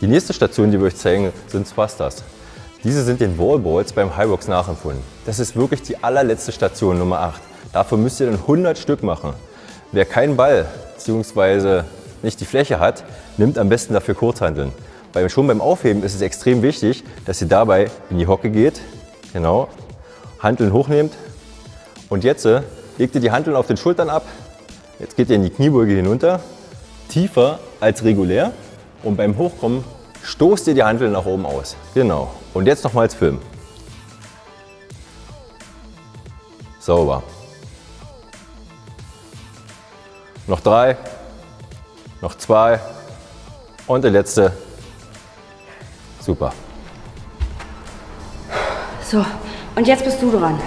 Die nächste Station, die wir euch zeigen, sind Swastas. Diese sind den Wallballs beim Hyrox nachempfunden. Das ist wirklich die allerletzte Station, Nummer 8. Dafür müsst ihr dann 100 Stück machen. Wer keinen Ball bzw. nicht die Fläche hat, nimmt am besten dafür Kurzhanteln. Weil schon beim Aufheben ist es extrem wichtig, dass ihr dabei in die Hocke geht, genau, Hanteln hochnehmt und jetzt äh, legt ihr die Hanteln auf den Schultern ab. Jetzt geht ihr in die Kniebeuge hinunter, tiefer als regulär und beim Hochkommen stoßt ihr die Hanteln nach oben aus. Genau. Und jetzt nochmals filmen. Sauber. Noch drei, noch zwei und der letzte. Super. So, und jetzt bist du dran.